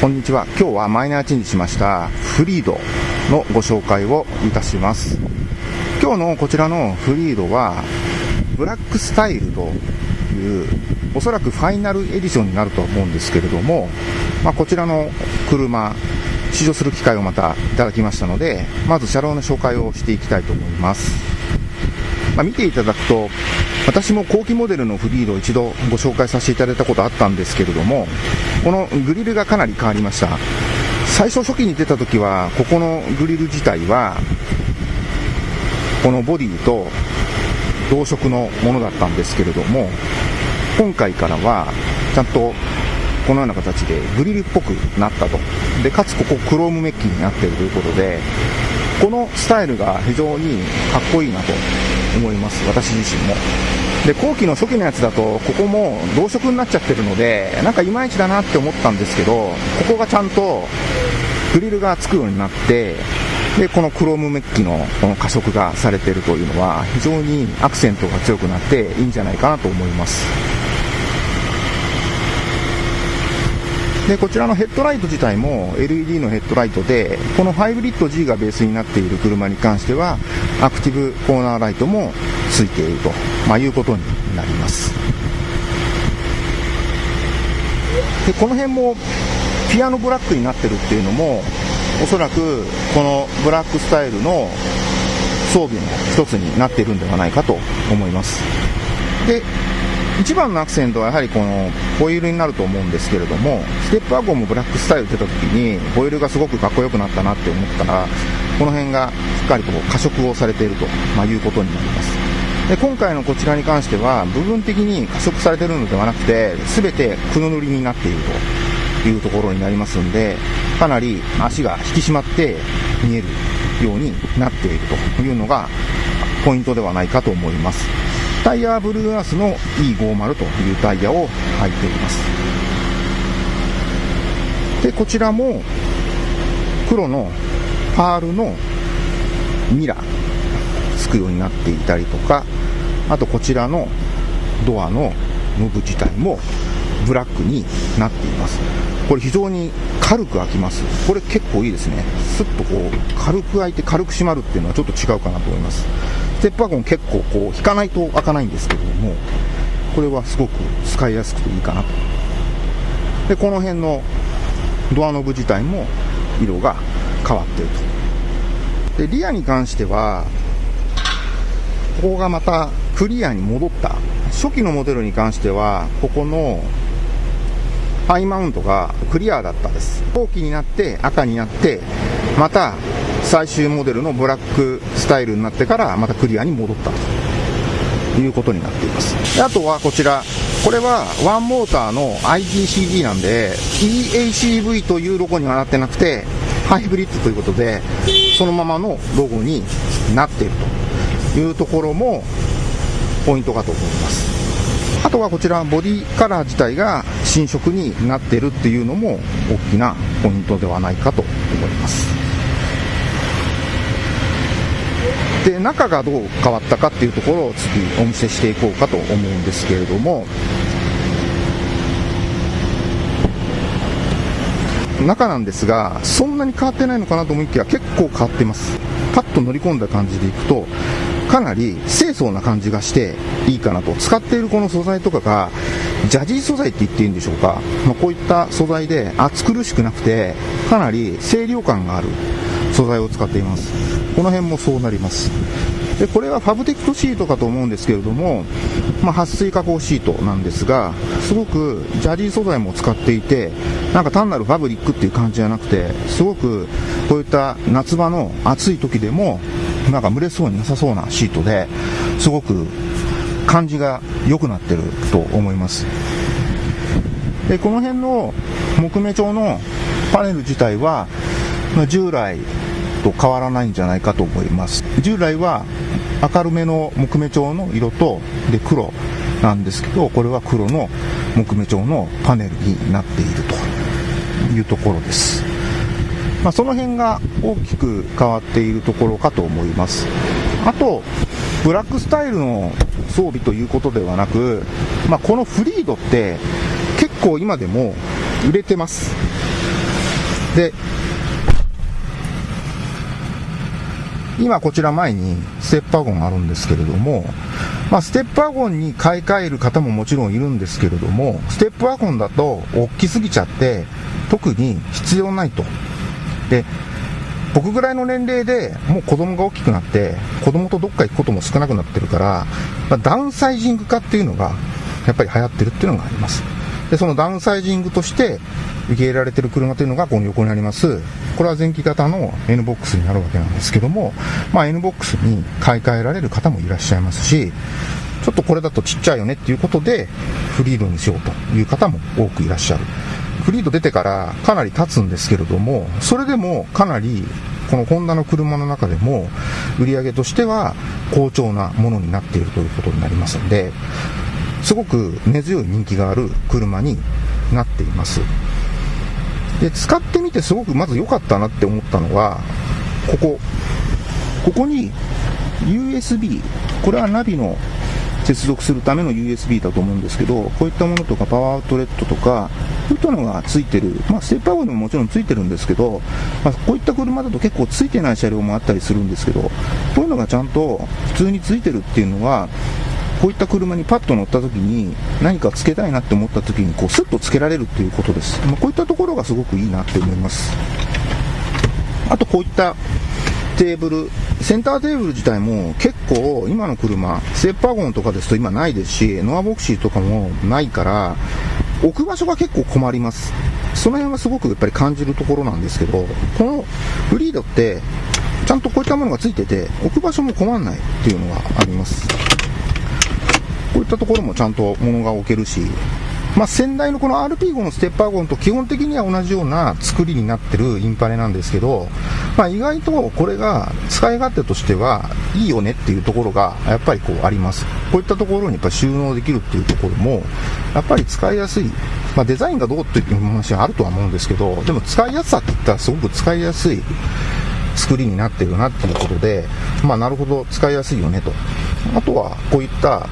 こんにちは。今日はマイナーチェンジしましたフリードのご紹介をいたします。今日のこちらのフリードはブラックスタイルというおそらくファイナルエディションになると思うんですけれども、まあ、こちらの車試乗する機会をまたいただきましたのでまず車両の紹介をしていきたいと思います。まあ、見ていただくと私も後期モデルのフリードを一度ご紹介させていただいたことあったんですけれどもこのグリルがかなり変わりました。最初初期に出た時はここのグリル自体はこのボディと同色のものだったんですけれども今回からはちゃんとこのような形でグリルっぽくなったと。でかつここクロームメッキになっているということでこのスタイルが非常にかっこいいなと思います。私自身も。で後期の初期のやつだとここも同色になっちゃってるのでなんかいまいちだなって思ったんですけどここがちゃんとグリルがつくようになってでこのクロームメッキのこの加色がされてるというのは非常にアクセントが強くなっていいんじゃないかなと思います。でこちらのヘッドライト自体も LED のヘッドライトでこのハイブリッド G がベースになっている車に関してはアクティブコーナーライトもついていると、まあ、いうことになります。でこの辺もピアノブラックになってるっていうのもおそらくこのブラックスタイルの装備の一つになっているんではないかと思います。で一番のアクセントはやはりこのホイールになると思うんですけれどもステップワゴンもブラックスタイル出た時にホイールがすごくかっこよくなったなって思ったらこの辺がしっかりと加色をされていると、まあ、いうことになります。で今回のこちらに関しては部分的に加色されているのではなくて全て黒塗りになっているというところになりますんでかなり足が引き締まって見えるようになっているというのがポイントではないかと思います。タイヤはブルーアースの E50 というタイヤを履いています。でこちらも黒のパールのミラー。つくようになっていたりとかあとこちらのドアのノブ自体もブラックになっています。これ非常に軽く開きます。これ結構いいですね。スッとこう軽く開いて軽く閉まるっていうのはちょっと違うかなと思います。ステップワゴン結構こう引かないと開かないんですけれどもこれはすごく使いやすくていいかなと。でこの辺のドアノブ自体も色が変わっていると。でリアに関してはここがまたクリアに戻った。初期のモデルに関してはここのハイマウントがクリアだったです。後期になって赤になってまた最終モデルのブラックスタイルになってからまたクリアに戻ったと。いうことになっています。であとはこちら。これはワンモーターの IGCD なんで EACV というロゴにはなってなくてハイブリッドということでそのままのロゴになっていると。いうところもポイントかと思います。あとはこちらボディカラー自体が新色になっているっていうのも大きなポイントではないかと思います。で中がどう変わったかっていうところを次お見せしていこうかと思うんですけれども中なんですがそんなに変わってないのかなと思いきや結構変わってます。パッと乗り込んだ感じでいくとかなり清楚な感じがしていいかなと。使っているこの素材とかがジャジー素材って言っていいんでしょうか、まあ、こういった素材で暑苦しくなくてかなり清涼感がある素材を使っています。この辺もそうなります。でこれはファブテックシートかと思うんですけれども、まあ、撥水加工シートなんですがすごくジャジー素材も使っていてなんか単なるファブリックっていう感じじゃなくてすごくこういった夏場の暑い時でもなんか蒸れそうになさそうなシートですごく感じが良くなってると思います。でこの辺の木目調のパネル自体は、ま、従来と変わらないんじゃないかと思います。従来は明るめの木目調の色とで黒なんですけどこれは黒の木目調のパネルになっているというところです、まあ、その辺が大きく変わっているところかと思いますあとブラックスタイルの装備ということではなく、まあ、このフリードって結構今でも売れてますで、今こちら前にステップワゴンあるんですけれども、まあ、ステップワゴンに買い替える方ももちろんいるんですけれども、ステップワゴンだと大きすぎちゃって、特に必要ないと。で、僕ぐらいの年齢でもう子供が大きくなって、子供とどっか行くことも少なくなってるから、まあ、ダウンサイジング化っていうのが、やっぱり流行ってるっていうのがあります。で、そのダウンサイジングとして受け入れられてる車というのがこの横にあります。これは前期型の NBOX になるわけなんですけども、まあ NBOX に買い替えられる方もいらっしゃいますし、ちょっとこれだとちっちゃいよねっていうことで、フリードにしようという方も多くいらっしゃる。フリード出てからかなり経つんですけれども、それでもかなりこのホンダの車の中でも売り上げとしては好調なものになっているということになりますので、すごく根強い人気がある車になっています。で、使ってみてすごくまず良かったなって思ったのは、ここ。ここに USB、これはナビの接続するための USB だと思うんですけど、こういったものとかパワーアウトレットとか、こういったのがついてる、まあ、ステップワゴンにももちろんついてるんですけど、まあ、こういった車だと結構ついてない車両もあったりするんですけど、こういうのがちゃんと普通についてるっていうのは、こういった車にパッと乗った時に何かつけたいなって思った時にこうスッとつけられるっていうことです。まあ、こういったところがすごくいいなって思います。あとこういったテーブル、センターテーブル自体も結構今の車、ステップワゴンとかですと今ないですし、ノアヴォクシーとかもないから、置く場所が結構困ります。その辺はすごくやっぱり感じるところなんですけど、このフリードって、ちゃんとこういったものがついてて、置く場所も困らないっていうのがあります。こういったところもちゃんと物が置けるし、まあ、先代のこの RP5 のステッパーゴンと基本的には同じような作りになってるインパネなんですけど、まあ、意外とこれが使い勝手としてはいいよねっていうところがやっぱりこうあります。こういったところにやっぱ収納できるっていうところも、やっぱり使いやすい。まあ、デザインがどうっていう話はあるとは思うんですけど、でも使いやすさって言ったらすごく使いやすい作りになってるなっていうことで、まあなるほど使いやすいよねと。あとはこういった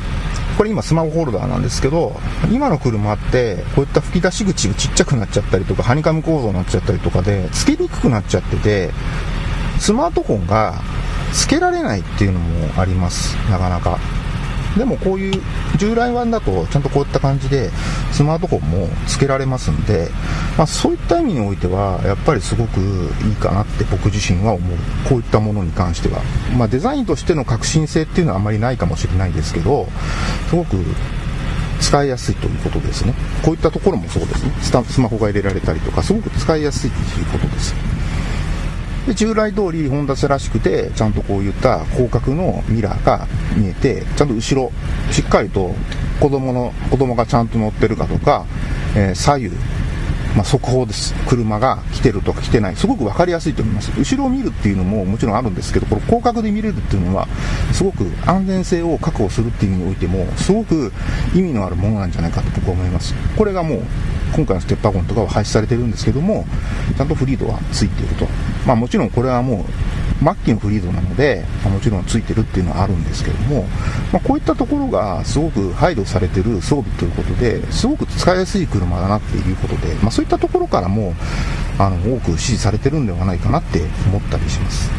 これ今スマホホルダーなんですけど、今の車って、こういった吹き出し口がちっちゃくなっちゃったりとか、ハニカム構造になっちゃったりとかで、つけにくくなっちゃってて、スマートフォンがつけられないっていうのもあります、なかなか。でもこういう従来版だとちゃんとこういった感じでスマートフォンも付けられますんで、まあ、そういった意味においてはやっぱりすごくいいかなって僕自身は思う。こういったものに関しては、まあ、デザインとしての革新性っていうのはあまりないかもしれないですけどすごく使いやすいということですね。こういったところもそうですね。スマホが入れられたりとかすごく使いやすいということです。で従来通りホンダスらしくて、ちゃんとこういった広角のミラーが見えて、ちゃんと後ろ、しっかりと子供の、子供がちゃんと乗ってるかとか、えー、左右、まあ、速報です。車が来てるとか来てない。すごく分かりやすいと思います。後ろを見るっていうのももちろんあるんですけど、これ広角で見れるっていうのは、すごく安全性を確保するっていう意味においても、すごく意味のあるものなんじゃないかと僕は思います。これがもう、今回のステッパーゴンとかは廃止されてるんですけども、ちゃんとフリードはついていると。まあもちろんこれはもう、末期のフリードなので、まあ、もちろんついてるっていうのはあるんですけども、まあ、こういったところがすごく配慮されてる装備ということで、すごく使いやすい車だなっていうことで、まあ、そういったところからも、あの、多く支持されてるんではないかなって思ったりします。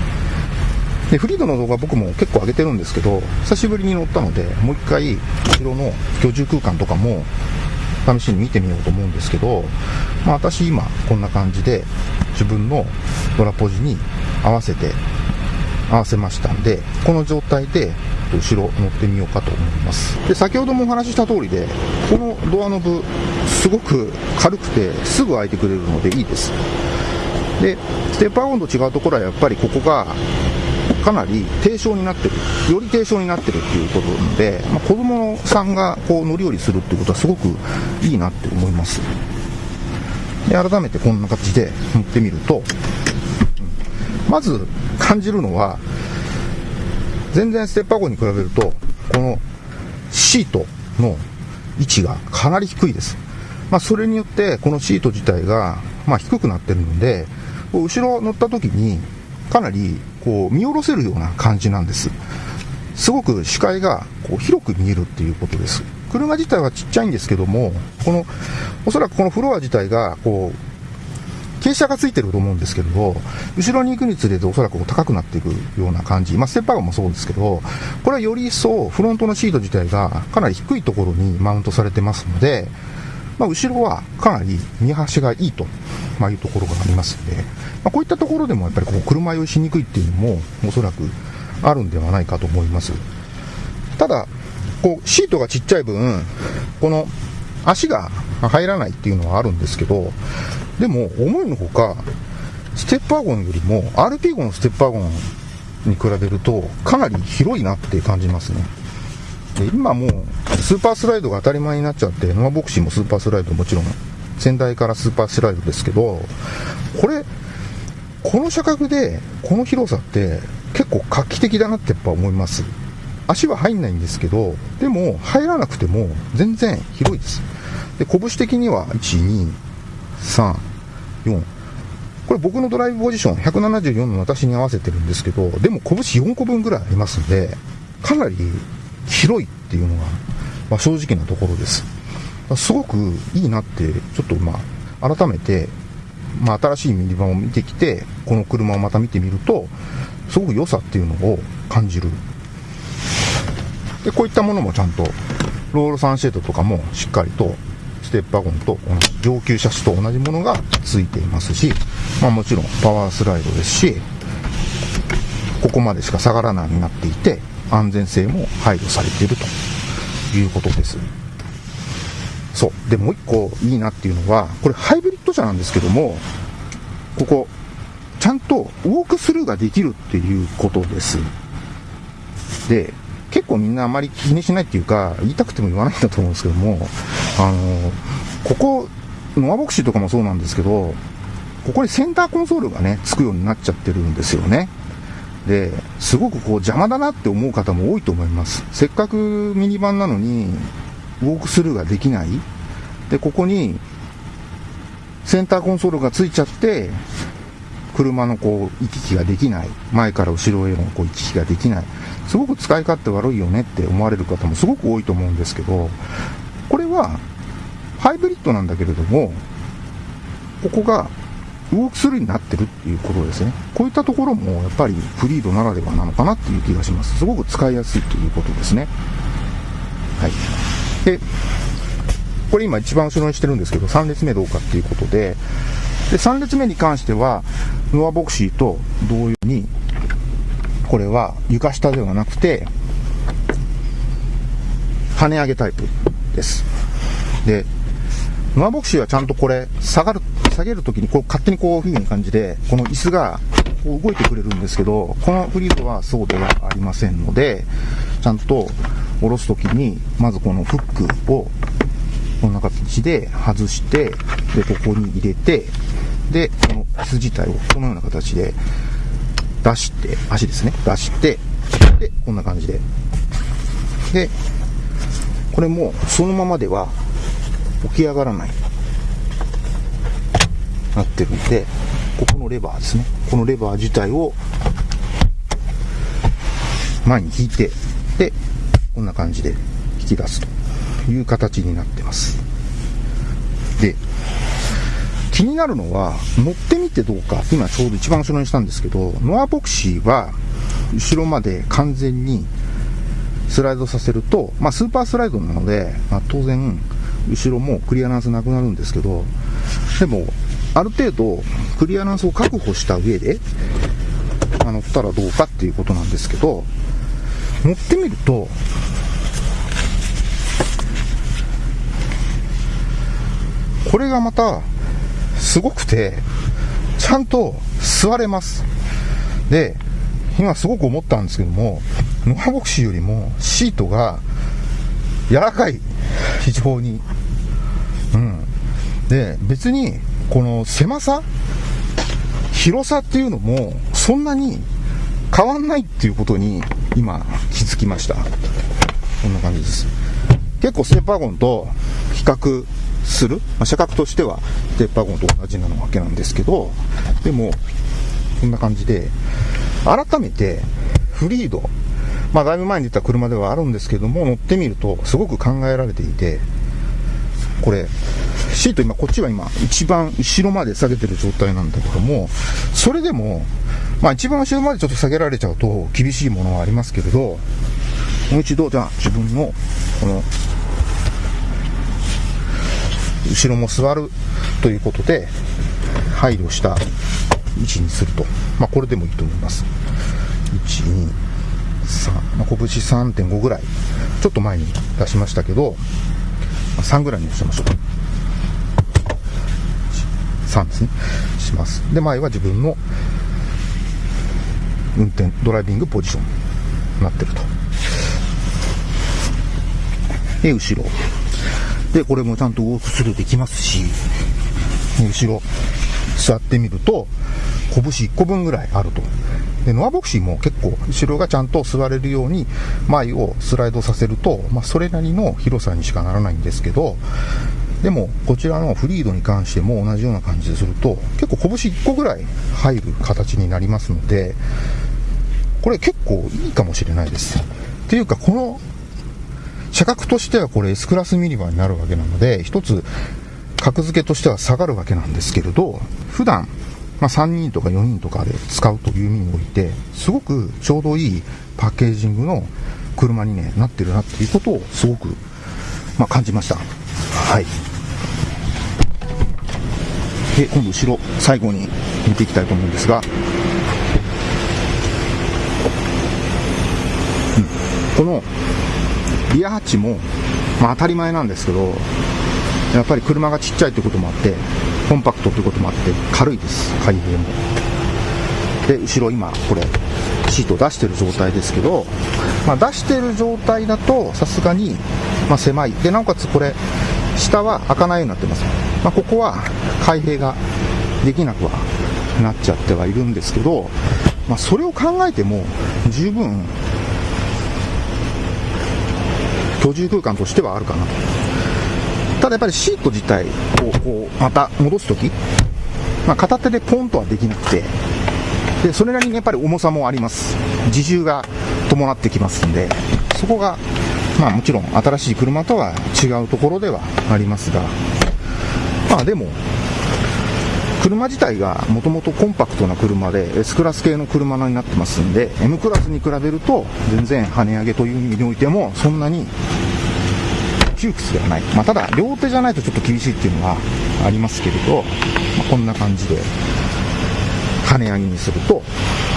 で、フリードの動画僕も結構上げてるんですけど、久しぶりに乗ったので、もう一回、後ろの居住空間とかも、試しに見てみようと思うんですけど、まあ、私今こんな感じで自分のドラポジに合わせて合わせました。んでこの状態で後ろ乗ってみようかと思います。で先ほどもお話しした通りでこのドアノブすごく軽くてすぐ開いてくれるのでいいです。でステップアゴンと違うところはやっぱりここがかなり低床になってる、より低床になってるっていうことなので、まあ、子供さんがこう乗り降りするっていうことはすごくいいなって思います。で、改めてこんな形で乗ってみると、まず感じるのは、全然ステッパー号に比べると、このシートの位置がかなり低いです。まあ、それによって、このシート自体が、まあ、低くなってるので、後ろ乗った時に、かなりこう見下ろせるような感じなんです。すごく視界がこう広く見えるっていうことです。車自体はちっちゃいんですけども、この、おそらくこのフロア自体が、こう、傾斜がついてると思うんですけれど、後ろに行くにつれておそらく高くなっていくような感じ。まあ、ステッパーガンもそうですけど、これはより一層フロントのシート自体がかなり低いところにマウントされてますので、まあ、後ろはかなり見晴しがいいと、まあ、いうところがありますので、ま、こういったところでもやっぱりこう車酔いしにくいっていうのもおそらくあるんではないかと思います。ただ、こうシートがちっちゃい分、この足が入らないっていうのはあるんですけど、でも思いのほか、ステッパーゴンよりも RP ゴンのステッパーゴンに比べるとかなり広いなって感じますね。で今もうスーパースライドが当たり前になっちゃって、ノアボクシーもスーパースライドもちろん先代からスーパースライドですけど、これ、この車格でこの広さって結構画期的だなってやっぱ思います。足は入んないんですけど、でも入らなくても全然広いです。で、拳的には1、2、3、4。これ僕のドライブポジション174の私に合わせてるんですけど、でも拳4個分ぐらいありますんで、かなり広いっていうのが、まあ、正直なところです。すごくいいなって、ちょっとまあ、改めて、まあ、新しいミニバンを見てきて、この車をまた見てみると、すごく良さっていうのを感じるでこういったものもちゃんとロールサンシェードとかもしっかりとステップワゴンと上級車種と同じものがついていますし、まあ、もちろんパワースライドですしここまでしか下がらないようになっていて安全性も配慮されているということです。そう。でもう一個いいなっていうのはこれハイブリッド車なんですけどもここちゃんとウォークスルーができるっていうことです。で結構みんなあまり気にしないっていうか、言いたくても言わないんだと思うんですけども、あの、ここ、ノアボクシーとかもそうなんですけど、ここにセンターコンソールがね、つくようになっちゃってるんですよね。で、すごくこう邪魔だなって思う方も多いと思います。せっかくミニバンなのに、ウォークスルーができない。で、ここに、センターコンソールがついちゃって、車のこう行き来ができない。前から後ろへのこう行き来ができない。すごく使い勝手悪いよねって思われる方もすごく多いと思うんですけど、これはハイブリッドなんだけれども、ここがウォークスルーになってるっていうことですね。こういったところもやっぱりフリードならではなのかなっていう気がします。すごく使いやすいということですね。はい。で、これ今一番後ろにしてるんですけど、3列目どうかっていうことで、で、3列目に関しては、ノアボクシーと同様に、これは床下ではなくて、跳ね上げタイプです。で、ノアボクシーはちゃんとこれ、下がる、下げるときにこう勝手にこういう風に感じで、この椅子がこう動いてくれるんですけど、このフリードはそうではありませんので、ちゃんと下ろすときに、まずこのフックをこんな形で外して、で、ここに入れて、で、この椅子自体をこのような形で出して、足ですね、出して、で、こんな感じで。で、これもそのままでは起き上がらない。なってるんで、ここのレバーですね。このレバー自体を前に引いて、で、こんな感じで引き出すという形になってます。で、気になるのは、乗ってみてどうか、今ちょうど一番後ろにしたんですけど、ノアボクシーは、後ろまで完全にスライドさせると、まあ、スーパースライドなので、まあ、当然、後ろもクリアランスなくなるんですけど、でも、ある程度、クリアランスを確保した上で、あ乗ったらどうかっていうことなんですけど、乗ってみると、これがまた、すごくて、ちゃんと座れます。で、今すごく思ったんですけども、ノアボクシーよりもシートが柔らかい。非常に。うん。で、別に、この狭さ広さっていうのも、そんなに変わんないっていうことに、今、気づきました。こんな感じです。結構ステッパーゴンと比較する、まあ、車格としてはステッパーゴンと同じなわけなんですけど、でも、こんな感じで、改めて、フリード、まあ、だいぶ前に出た車ではあるんですけども、乗ってみると、すごく考えられていて、これ、シート今、こっちは今、一番後ろまで下げてる状態なんだけども、それでも、まあ一番後ろまでちょっと下げられちゃうと厳しいものはありますけれど、もう一度、じゃあ自分の、この、後ろも座るということで、配慮した位置にすると。まあこれでもいいと思います。1、2、3、まあ、拳3.5ぐらい。ちょっと前に出しましたけど、3ぐらいにしましょう。3ですね。します。で、前は自分の運転、ドライビングポジションになってると。で、後ろ。で、これもちゃんとウォークスルーできますし、後ろ、座ってみると、拳1個分ぐらいあると。で、ノアボクシーも結構、後ろがちゃんと座れるように、前をスライドさせると、まあ、それなりの広さにしかならないんですけど、でも、こちらのフリードに関しても同じような感じですると、結構拳1個ぐらい入る形になりますので、これ結構いいかもしれないです。っていうか、この、車格としてはこれ S クラスミニバーになるわけなので、一つ、格付けとしては下がるわけなんですけれど、普段、まあ、3人とか4人とかで使うという意味において、すごくちょうどいいパッケージングの車に、ね、なってるなっていうことをすごく、まあ、感じました。はい。で、今度後ろ、最後に見ていきたいと思うんですが、うん、このリアハッチも、まあ、当たり前なんですけど、やっぱり車がちっちゃいということもあって、コンパクトということもあって、軽いです、開閉も。で、後ろ今、これ、シートを出してる状態ですけど、まあ、出してる状態だと、さすがに、まあ、狭い。で、なおかつこれ、下は開かないようになってます。まあ、ここは開閉ができなくはなっちゃってはいるんですけど、まあ、それを考えても、十分、居住空間としてはあるかなと。ただやっぱりシート自体こうまた戻すとき、まあ、片手でポンとはできなくて、でそれなりにやっぱり重さもあります。自重が伴ってきますんで、そこが、まあもちろん新しい車とは違うところではありますが、まあでも、車自体がもともとコンパクトな車で S クラス系の車になってますんで M クラスに比べると全然跳ね上げという意味においてもそんなに窮屈ではない。まあ、ただ、両手じゃないとちょっと厳しいっていうのはありますけれど、まあ、こんな感じで、跳ね上げにすると、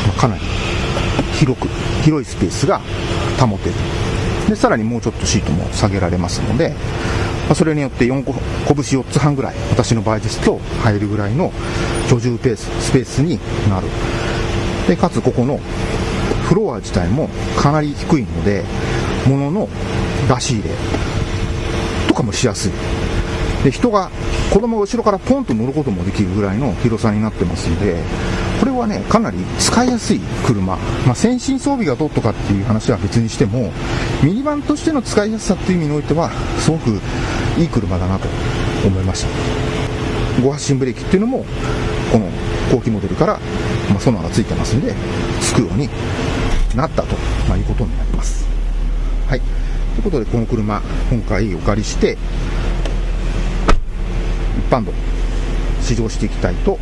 まあ、かなり広く、広いスペースが保てる。で、さらにもうちょっとシートも下げられますので、ま、それによって4個、拳4つ半ぐらい、私の場合ですと入るぐらいの居住ペース、スペースになる。で、かつここのフロア自体もかなり低いので、物の出し入れ、とかもしやすい。で、人が、子供が後ろからポンと乗ることもできるぐらいの広さになってますんで、これはね、かなり使いやすい車。まあ、先進装備がどうとかっていう話は別にしても、ミニバンとしての使いやすさっていう意味においては、すごくいい車だなと思いました。5発進ブレーキっていうのも、この後期モデルから、まあ、ソナーがついてますんで、つくようになったと、まあ、いうことになります。ということで、この車、今回お借りして、一般道、試乗していきたいと